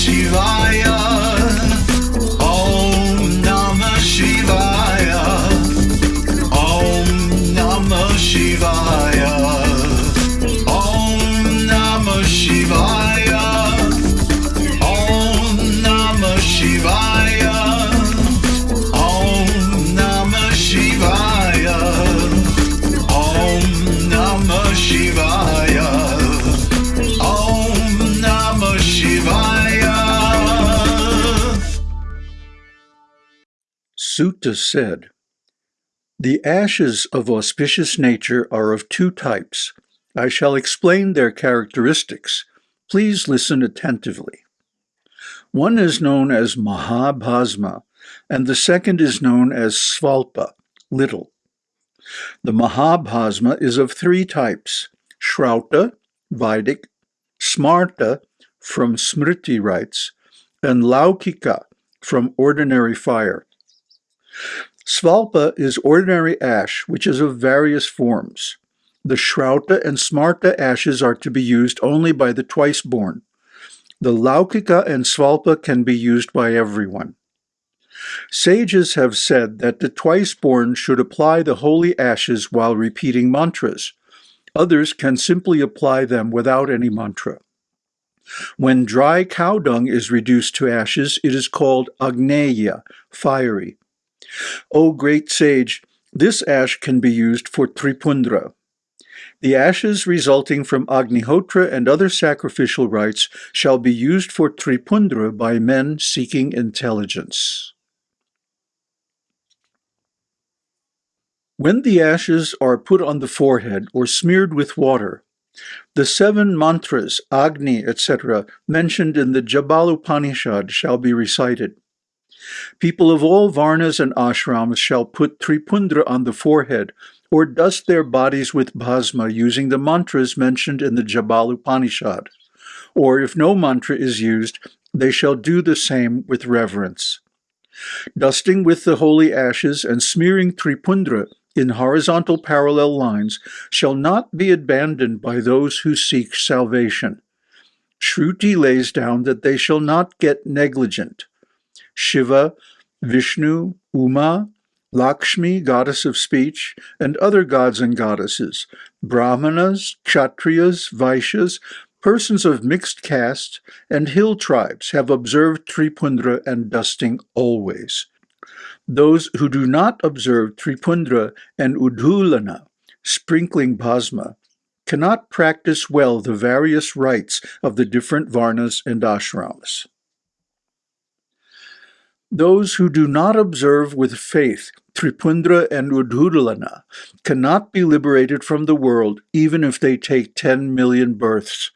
Shivaya. Suta said, The ashes of auspicious nature are of two types. I shall explain their characteristics. Please listen attentively. One is known as Mahabhasma, and the second is known as Svalpa, little. The Mahabhasma is of three types, Shrauta, Vedic, Smarta, from Smriti rites, and Laukika, from ordinary fire. Svalpa is ordinary ash, which is of various forms. The Shrauta and Smarta ashes are to be used only by the twice-born. The Laukika and Svalpa can be used by everyone. Sages have said that the twice-born should apply the holy ashes while repeating mantras. Others can simply apply them without any mantra. When dry cow dung is reduced to ashes, it is called agneya, fiery. O great sage, this ash can be used for tripundra. The ashes resulting from Agnihotra and other sacrificial rites shall be used for tripundra by men seeking intelligence. When the ashes are put on the forehead or smeared with water, the seven mantras, Agni, etc., mentioned in the Jabalupanishad shall be recited. People of all varnas and ashrams shall put tripundra on the forehead or dust their bodies with bhasma using the mantras mentioned in the Jabalupanishad. Or if no mantra is used, they shall do the same with reverence. Dusting with the holy ashes and smearing tripundra in horizontal parallel lines shall not be abandoned by those who seek salvation. Shruti lays down that they shall not get negligent. Shiva, Vishnu, Uma, Lakshmi, goddess of speech, and other gods and goddesses, Brahmanas, Kshatriyas, Vaishyas, persons of mixed caste, and hill tribes have observed Tripundra and dusting always. Those who do not observe Tripundra and Udhulana, sprinkling bhasma, cannot practice well the various rites of the different varnas and ashrams. Those who do not observe with faith Tripundra and Udhulana cannot be liberated from the world even if they take 10 million births.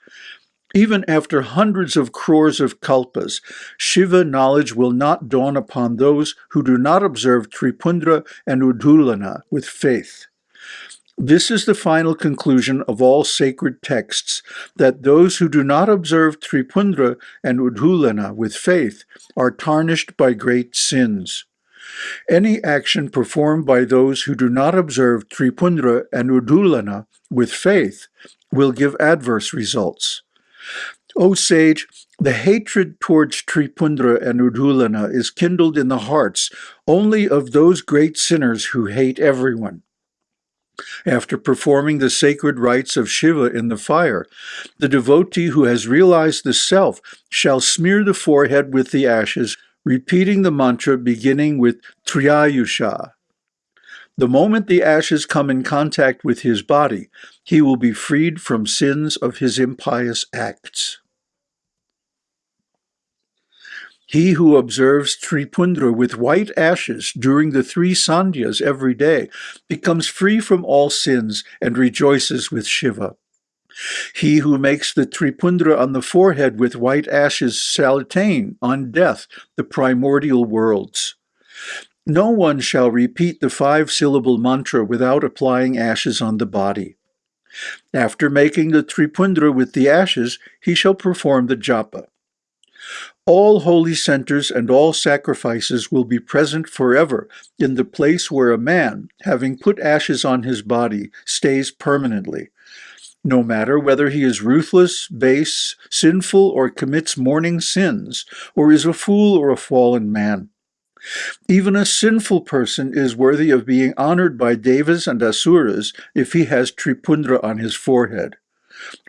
Even after hundreds of crores of kalpas, Shiva knowledge will not dawn upon those who do not observe Tripundra and Udhulana with faith. This is the final conclusion of all sacred texts, that those who do not observe Tripundra and Udhulana with faith are tarnished by great sins. Any action performed by those who do not observe Tripundra and Udhulana with faith will give adverse results. O sage, the hatred towards Tripundra and Udhulana is kindled in the hearts only of those great sinners who hate everyone. After performing the sacred rites of Shiva in the fire, the devotee who has realized the self shall smear the forehead with the ashes, repeating the mantra beginning with Triyayusha. The moment the ashes come in contact with his body, he will be freed from sins of his impious acts. He who observes Tripundra with white ashes during the three sandhyas every day becomes free from all sins and rejoices with Shiva. He who makes the Tripundra on the forehead with white ashes shall attain, on death, the primordial worlds. No one shall repeat the five-syllable mantra without applying ashes on the body. After making the Tripundra with the ashes, he shall perform the japa. All holy centers and all sacrifices will be present forever in the place where a man, having put ashes on his body, stays permanently. no matter whether he is ruthless, base, sinful, or commits morning sins, or is a fool or a fallen man. Even a sinful person is worthy of being honored by devas and asuras if he has tripundra on his forehead.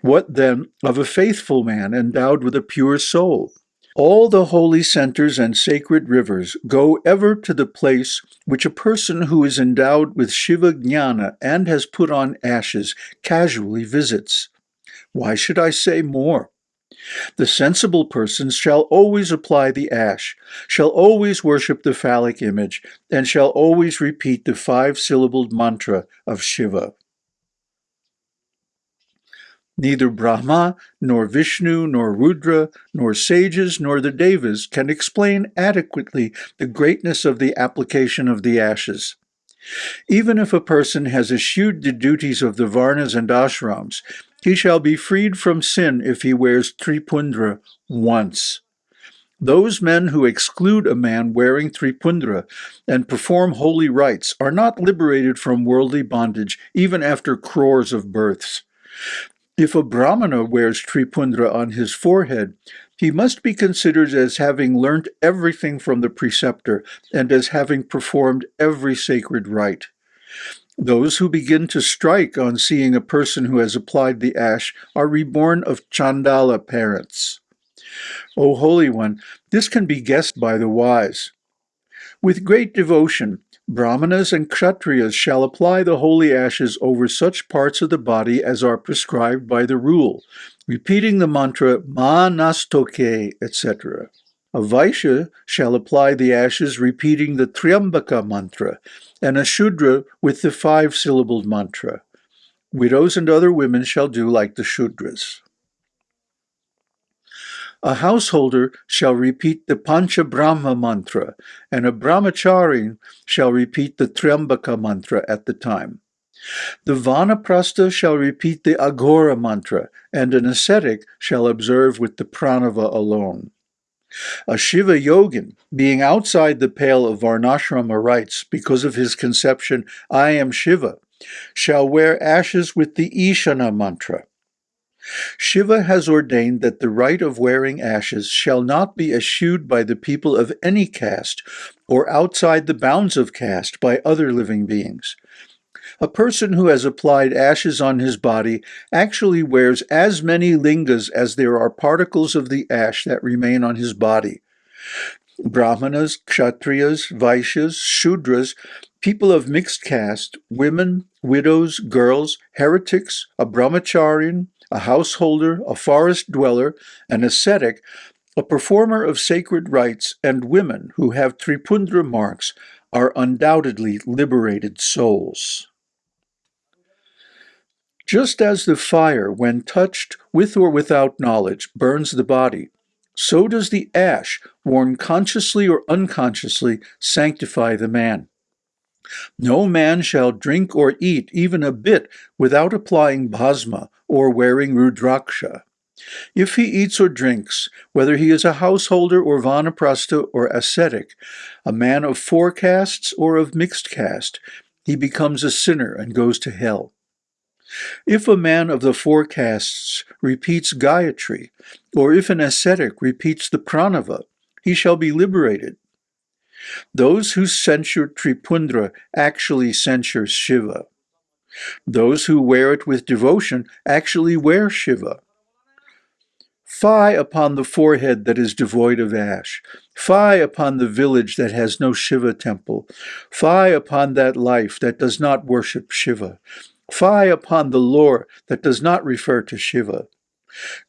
What then of a faithful man endowed with a pure soul? All the holy centers and sacred rivers go ever to the place which a person who is endowed with Shiva Jnana and has put on ashes casually visits. Why should I say more? The sensible persons shall always apply the ash, shall always worship the phallic image, and shall always repeat the five-syllabled mantra of Shiva. Neither Brahma, nor Vishnu, nor Rudra, nor sages, nor the Devas can explain adequately the greatness of the application of the ashes. Even if a person has eschewed the duties of the Varnas and ashrams, he shall be freed from sin if he wears Tripundra once. Those men who exclude a man wearing Tripundra and perform holy rites are not liberated from worldly bondage even after crores of births. If a brahmana wears tripundra on his forehead, he must be considered as having learnt everything from the preceptor and as having performed every sacred rite. Those who begin to strike on seeing a person who has applied the ash are reborn of Chandala parents. O Holy One, this can be guessed by the wise. With great devotion, Brahmanas and Kshatriyas shall apply the holy ashes over such parts of the body as are prescribed by the rule, repeating the mantra Ma Nastoke, etc. A Vaishya shall apply the ashes repeating the Triambaka mantra, and a Shudra with the five-syllabled mantra. Widows and other women shall do like the Shudras. A householder shall repeat the Pancha Brahma mantra, and a brahmachari shall repeat the Triambaka mantra at the time. The Vanaprastha shall repeat the Aghora mantra, and an ascetic shall observe with the pranava alone. A Shiva yogin, being outside the pale of Varnashrama rites because of his conception, I am Shiva, shall wear ashes with the Ishana mantra. Shiva has ordained that the right of wearing ashes shall not be eschewed by the people of any caste or outside the bounds of caste by other living beings. A person who has applied ashes on his body actually wears as many lingas as there are particles of the ash that remain on his body. Brahmanas, Kshatriyas, Vaishyas, Shudras, people of mixed caste, women, widows, girls, heretics, a brahmacharian, a householder, a forest dweller, an ascetic, a performer of sacred rites, and women who have Tripundra marks are undoubtedly liberated souls. Just as the fire, when touched with or without knowledge, burns the body, so does the ash, worn consciously or unconsciously, sanctify the man. No man shall drink or eat even a bit without applying bhasma or wearing rudraksha. If he eats or drinks, whether he is a householder or vanaprastha or ascetic, a man of four castes or of mixed caste, he becomes a sinner and goes to hell. If a man of the four castes repeats Gayatri, or if an ascetic repeats the pranava, he shall be liberated. Those who censure Tripundra actually censure Shiva. Those who wear it with devotion actually wear Shiva. Fie upon the forehead that is devoid of ash. Fie upon the village that has no Shiva temple. Fie upon that life that does not worship Shiva. Fie upon the lore that does not refer to Shiva.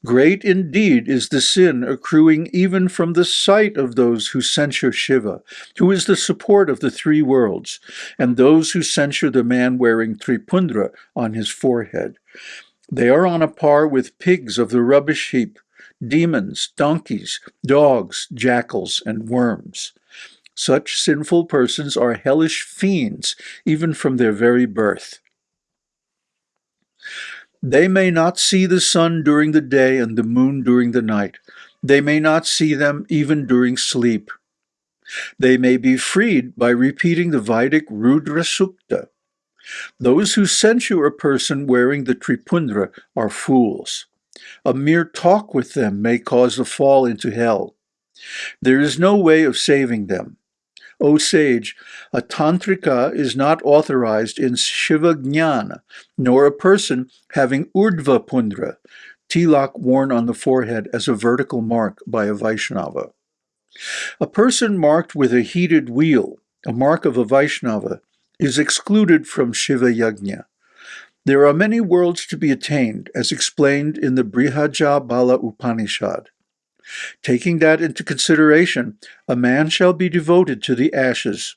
Great indeed is the sin accruing even from the sight of those who censure Shiva, who is the support of the three worlds, and those who censure the man wearing Tripundra on his forehead. They are on a par with pigs of the rubbish heap, demons, donkeys, dogs, jackals, and worms. Such sinful persons are hellish fiends, even from their very birth. They may not see the sun during the day and the moon during the night. They may not see them even during sleep. They may be freed by repeating the Vedic Rudra Sukta. Those who censure a person wearing the Tripundra are fools. A mere talk with them may cause a fall into hell. There is no way of saving them. O sage, a tantrika is not authorized in Shiva Jnana, nor a person having Urdhva Pundra, tilak worn on the forehead as a vertical mark by a Vaishnava. A person marked with a heated wheel, a mark of a Vaishnava, is excluded from Shiva Yajna. There are many worlds to be attained, as explained in the Brihajjabala Upanishad. Taking that into consideration, a man shall be devoted to the ashes.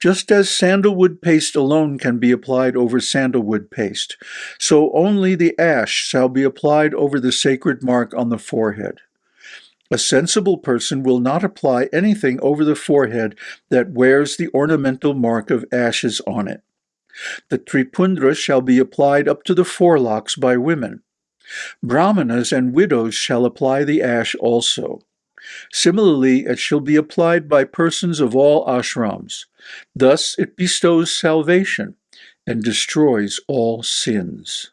Just as sandalwood paste alone can be applied over sandalwood paste, so only the ash shall be applied over the sacred mark on the forehead. A sensible person will not apply anything over the forehead that wears the ornamental mark of ashes on it. The tripundra shall be applied up to the forelocks by women. Brahmanas and widows shall apply the ash also. Similarly, it shall be applied by persons of all ashrams. Thus it bestows salvation and destroys all sins.